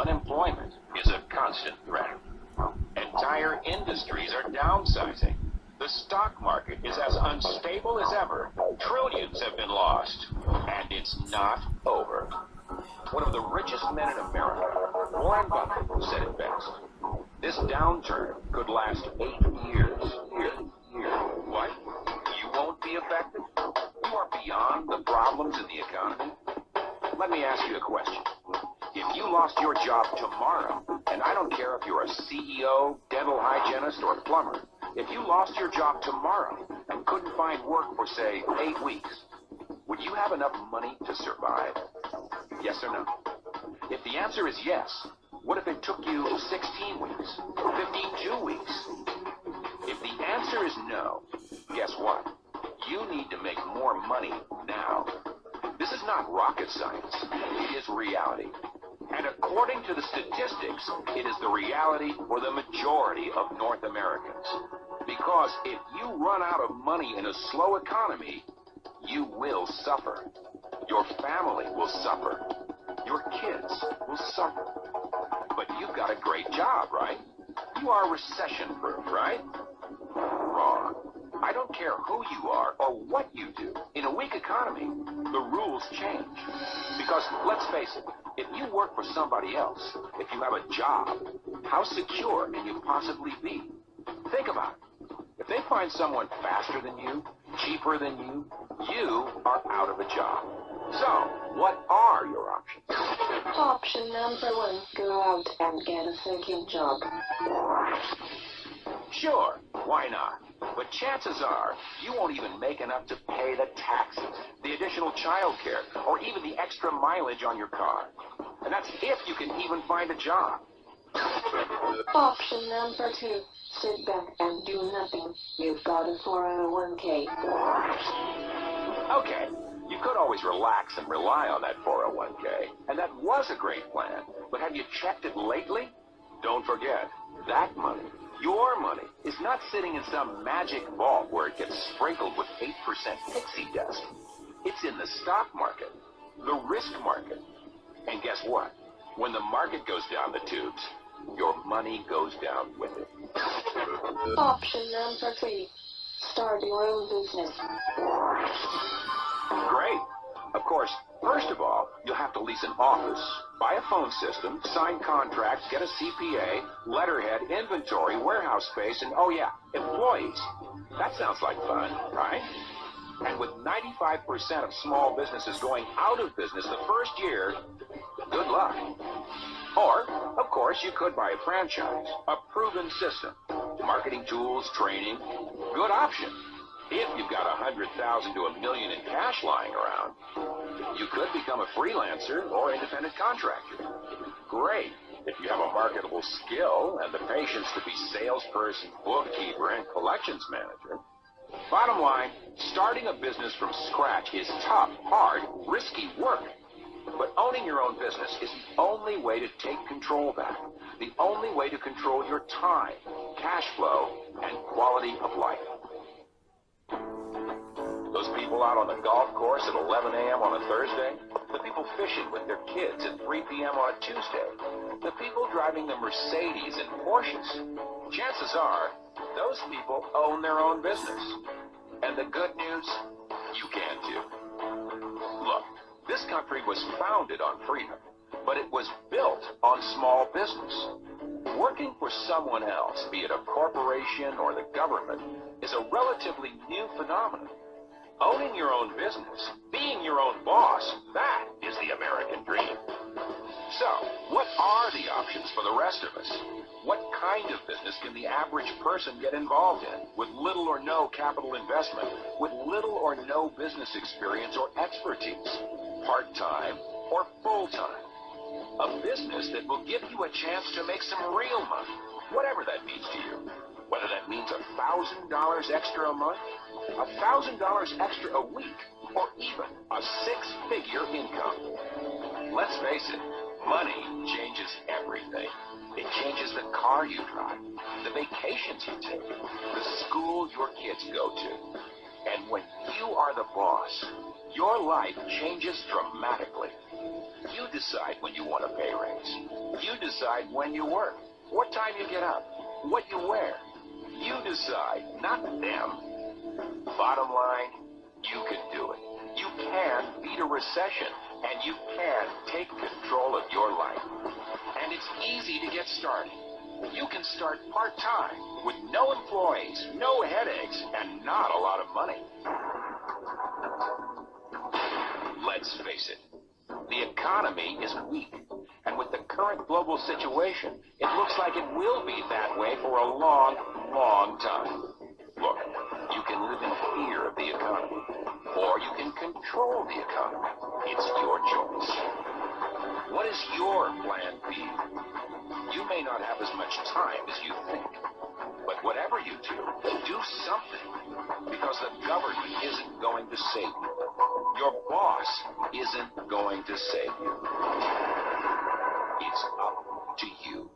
Unemployment is a constant threat. Entire industries are downsizing. The stock market is as unstable as ever. Trillions have been lost. And it's not over. One of the richest men in America, Warren Buffett, said it best. This downturn could last eight years. Job tomorrow, and I don't care if you're a CEO, dental hygienist, or plumber, if you lost your job tomorrow and couldn't find work for, say, eight weeks, would you have enough money to survive? Yes or no? If the answer is yes, what if it took you 16 weeks, 52 weeks? If the answer is no, guess what? You need to make more money now. This is not rocket science. It is reality. And according to the statistics, it is the reality for the majority of North Americans. Because if you run out of money in a slow economy, you will suffer. Your family will suffer. Your kids will suffer. But you've got a great job, right? You are recession-proof, right? Wrong. I don't care who you are or what you do. In a weak economy, the rules change. Because, let's face it, if you work for somebody else, if you have a job, how secure can you possibly be? Think about it. If they find someone faster than you, cheaper than you, you are out of a job. So, what are your options? Option number one, go out and get a second job. Sure, why not? But chances are you won't even make enough to pay the taxes, the additional child care, or even the extra mileage on your car. And that's if you can even find a job. Option number two, sit back and do nothing. You've got a 401k. Okay, you could always relax and rely on that 401k, and that was a great plan. But have you checked it lately? Don't forget, that money, your money, is not sitting in some magic vault where it gets sprinkled with 8% pixie dust. It's in the stock market, the risk market. And guess what? When the market goes down the tubes, your money goes down with it. Option number three, start your own business. Course, first of all, you'll have to lease an office, buy a phone system, sign contracts, get a CPA, letterhead, inventory, warehouse space, and oh yeah, employees. That sounds like fun, right? And with 95% of small businesses going out of business the first year, good luck. Or, of course, you could buy a franchise, a proven system, marketing tools, training, good option. If you've got a hundred thousand to a million in cash lying around, you could become a freelancer or independent contractor. Great if you have a marketable skill and the patience to be salesperson, bookkeeper, and collections manager. Bottom line, starting a business from scratch is tough, hard, risky work. But owning your own business is the only way to take control back. The only way to control your time, cash flow, and quality of life. People out on the golf course at 11 a.m. on a Thursday, the people fishing with their kids at 3 p.m. on a Tuesday, the people driving the Mercedes and Porsches, chances are those people own their own business. And the good news, you can too. Look, this country was founded on freedom, but it was built on small business. Working for someone else, be it a corporation or the government, is a relatively new phenomenon. Owning your own business, being your own boss, that is the American dream. So, what are the options for the rest of us? What kind of business can the average person get involved in with little or no capital investment, with little or no business experience or expertise, part-time or full-time? A business that will give you a chance to make some real money, whatever that means to you. Whether that means a $1,000 extra a month, a $1,000 extra a week, or even a six-figure income. Let's face it, money changes everything. It changes the car you drive, the vacations you take, the school your kids go to. And when you are the boss, your life changes dramatically. You decide when you want a pay raise. You decide when you work, what time you get up, what you wear. You decide, not them. Bottom line, you can do it. You can beat a recession, and you can take control of your life. And it's easy to get started. You can start part-time with no employees, no headaches, and not a lot of money. Let's face it, the economy is weak. And with the current global situation, it looks like it will be that way for a long, long time. Look, you can live in fear of the economy, or you can control the economy. It's your choice. What is your plan B? You may not have as much time as you think, but whatever you do, do something, because the government isn't going to save you. Your boss isn't going to save you. It's up to you.